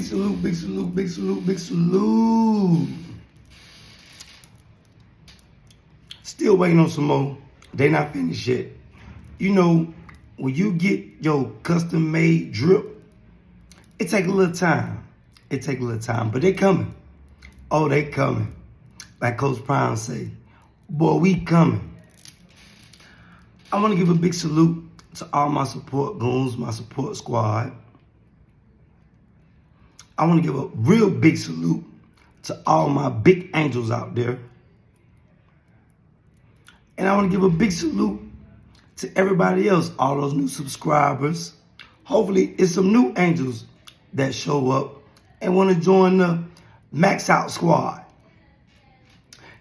Big salute, big salute, big salute, big salute. Still waiting on some more. They not finished yet. You know, when you get your custom made drip, it take a little time. It take a little time, but they coming. Oh, they coming. Like Coach Prime say, boy, we coming. I want to give a big salute to all my support goons, my support squad. I want to give a real big salute to all my big angels out there. And I want to give a big salute to everybody else, all those new subscribers. Hopefully, it's some new angels that show up and want to join the Max Out Squad.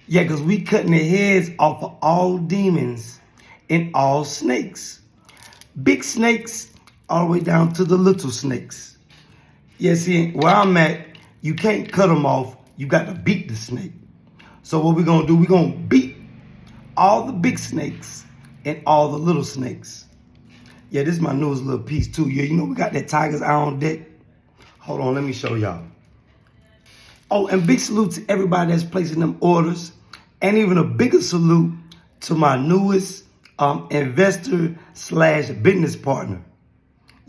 Yeah, because we cutting the heads off of all demons and all snakes. Big snakes all the way down to the little snakes. Yeah, see, where I'm at, you can't cut them off. You got to beat the snake. So what we're going to do, we're going to beat all the big snakes and all the little snakes. Yeah, this is my newest little piece too. Yeah, you know we got that Tiger's Eye on deck. Hold on, let me show y'all. Oh, and big salute to everybody that's placing them orders. And even a bigger salute to my newest um, investor slash business partner.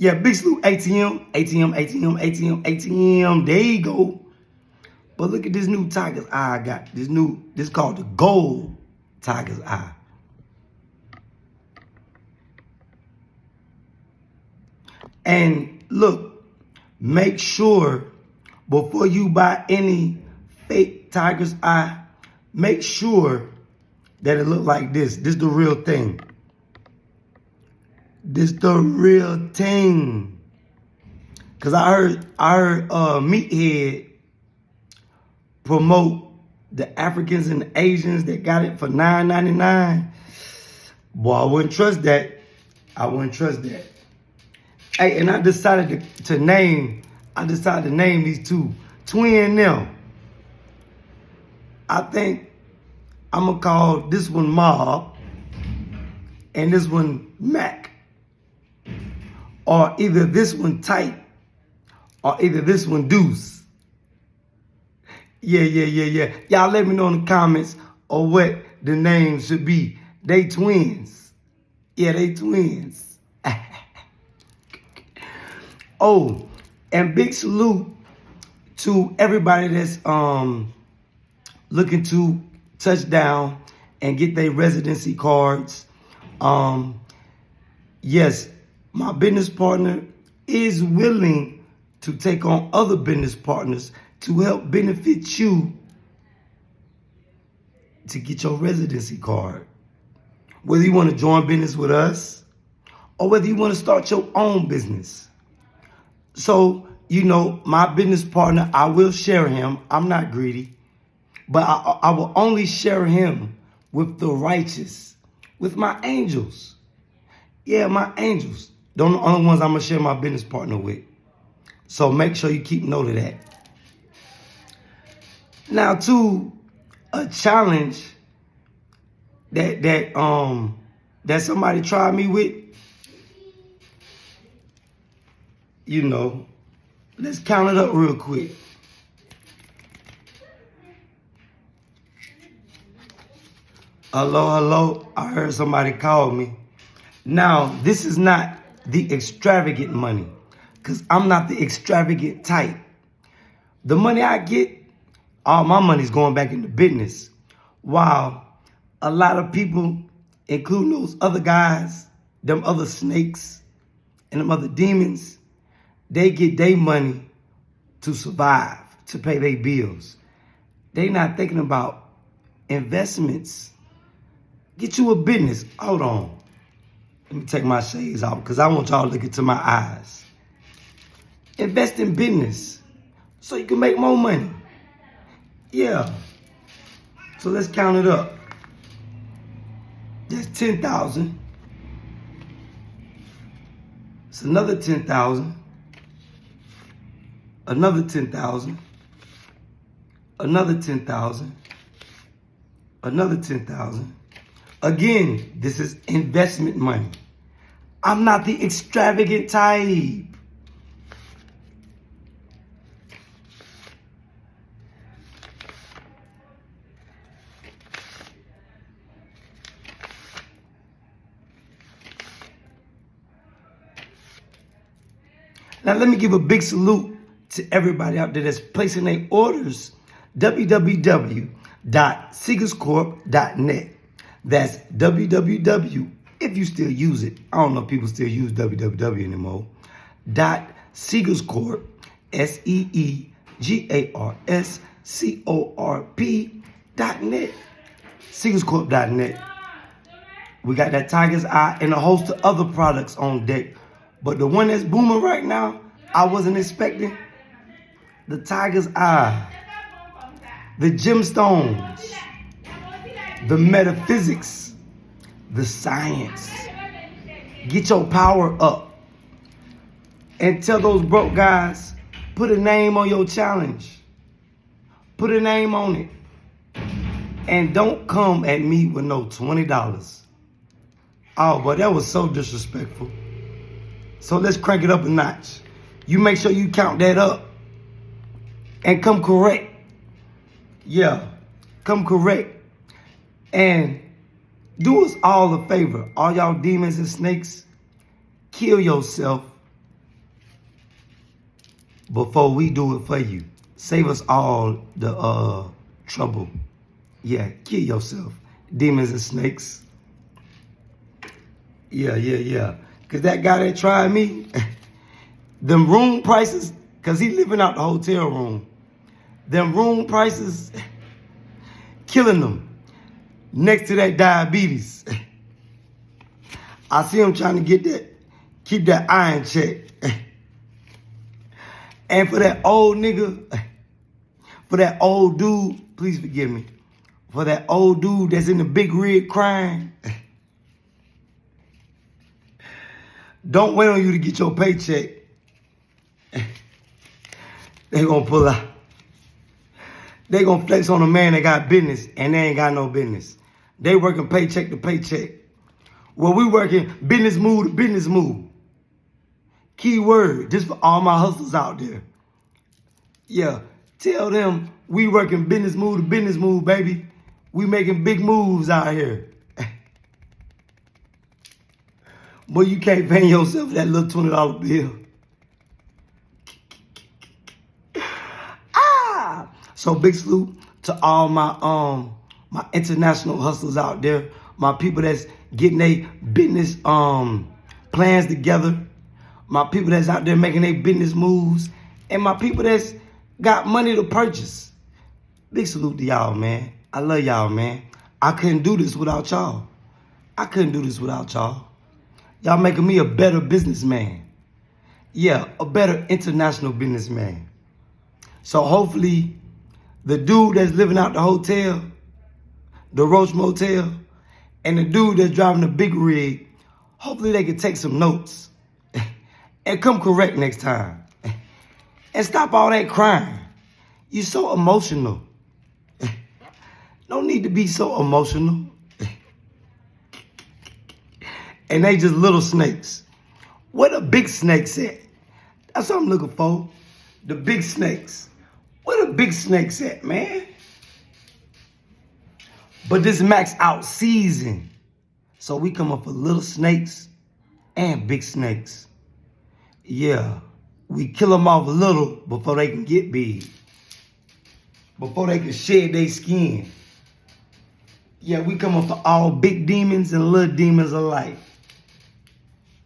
Yeah, big salute ATM, ATM, ATM, ATM, ATM. There you go. But look at this new Tiger's Eye I got. This new, this called the Gold Tiger's Eye. And look, make sure before you buy any fake Tiger's Eye, make sure that it look like this. This is the real thing. This the real thing. Cause I heard I heard uh Meathead promote the Africans and the Asians that got it for $9.99. Boy, I wouldn't trust that. I wouldn't trust that. Hey, and I decided to, to name, I decided to name these two, twin them. I think I'm gonna call this one Mob and this one Mac. Or either this one Tight or either this one Deuce. Yeah, yeah, yeah, yeah. Y'all let me know in the comments or what the name should be. They twins. Yeah, they twins. Oh, and big salute to everybody that's um looking to touch down and get their residency cards. Um, yes, my business partner is willing to take on other business partners to help benefit you to get your residency card. Whether you want to join business with us or whether you want to start your own business. So, you know, my business partner, I will share him. I'm not greedy. But I, I will only share him with the righteous, with my angels. Yeah, my angels. Those the only ones I'm going to share my business partner with. So make sure you keep note of that. Now, to a challenge that that um that somebody tried me with, you know, let's count it up real quick. Hello, hello. I heard somebody call me. Now, this is not the extravagant money because I'm not the extravagant type. The money I get, all my money's going back into business. While a lot of people, including those other guys, them other snakes, and them other demons, they get their money to survive, to pay their bills. They not thinking about investments. Get you a business. Hold on. Let me take my shades off because I want y'all to look into my eyes. Invest in business so you can make more money. Yeah. So let's count it up. That's 10,000. It's another 10,000 another 10,000, another 10,000, another 10,000. Again, this is investment money. I'm not the extravagant type. Now, let me give a big salute to everybody out there that's placing their orders. www.seegarscorp.net. That's www, if you still use it. I don't know if people still use www anymore. Dot Seegarscorp, S E E G A R S C O R P dot net. Seegarscorp.net. We got that Tiger's Eye and a host of other products on deck. But the one that's booming right now, I wasn't expecting. The Tiger's Eye, the gemstones, the metaphysics, the science. Get your power up. And tell those broke guys, put a name on your challenge. Put a name on it. And don't come at me with no $20. Oh, but that was so disrespectful. So let's crank it up a notch. You make sure you count that up and come correct. Yeah, come correct. And do us all a favor, all y'all demons and snakes, kill yourself before we do it for you. Save us all the uh, trouble. Yeah, kill yourself, demons and snakes. Yeah, yeah, yeah. Cause that guy that tried me, them room prices, cause he living out the hotel room. Them room prices, killing them. Next to that diabetes. I see him trying to get that, keep that iron check. and for that old nigga, for that old dude, please forgive me. For that old dude that's in the big rig crying. Don't wait on you to get your paycheck. they gonna pull out. They gonna flex on a man that got business and they ain't got no business. They working paycheck to paycheck. Well, we working business move to business move. Key word, just for all my hustlers out there. Yeah, tell them we working business move to business move, baby. We making big moves out here. Boy, you can't pay yourself that little $20 bill. ah! So big salute to all my um my international hustlers out there, my people that's getting their business um plans together, my people that's out there making their business moves, and my people that's got money to purchase. Big salute to y'all, man. I love y'all, man. I couldn't do this without y'all. I couldn't do this without y'all. Y'all making me a better businessman. Yeah, a better international businessman. So hopefully, the dude that's living out the hotel, the Roach Motel, and the dude that's driving the big rig, hopefully they can take some notes and come correct next time. And stop all that crying. You're so emotional. No need to be so emotional. and they just little snakes. Where the big snakes at? That's what I'm looking for. The big snakes. Where the big snakes at, man? But this max out season. So we come up for little snakes and big snakes. Yeah, we kill them off a little before they can get big. Before they can shed their skin. Yeah, we come up for all big demons and little demons alike.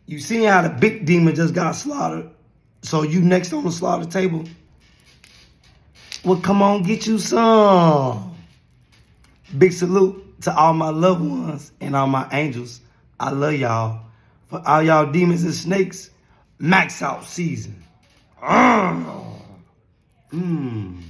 You seen how the big demon just got slaughtered. So you next on the slaughter table. Well, come on, get you some. Big salute to all my loved ones and all my angels. I love y'all. For all y'all demons and snakes, max out season. Mmm.